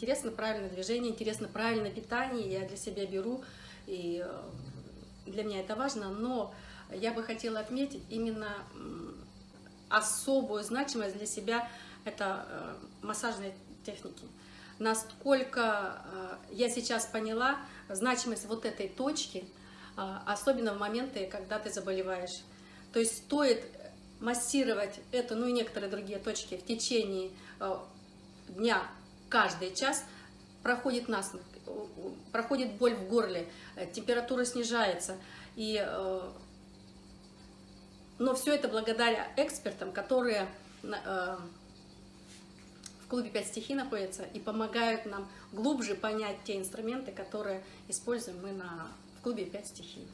интересно правильное движение, интересно правильное питание, я для себя беру, и э, для меня это важно, но я бы хотела отметить именно особую значимость для себя это э, массажные техники. Насколько э, я сейчас поняла значимость вот этой точки, особенно в моменты, когда ты заболеваешь. То есть стоит массировать эту, ну и некоторые другие точки в течение дня, каждый час, проходит насморк, проходит боль в горле, температура снижается. И, но все это благодаря экспертам, которые клубе «Пять стихий» находятся и помогают нам глубже понять те инструменты, которые используем мы на, в клубе «Пять стихий».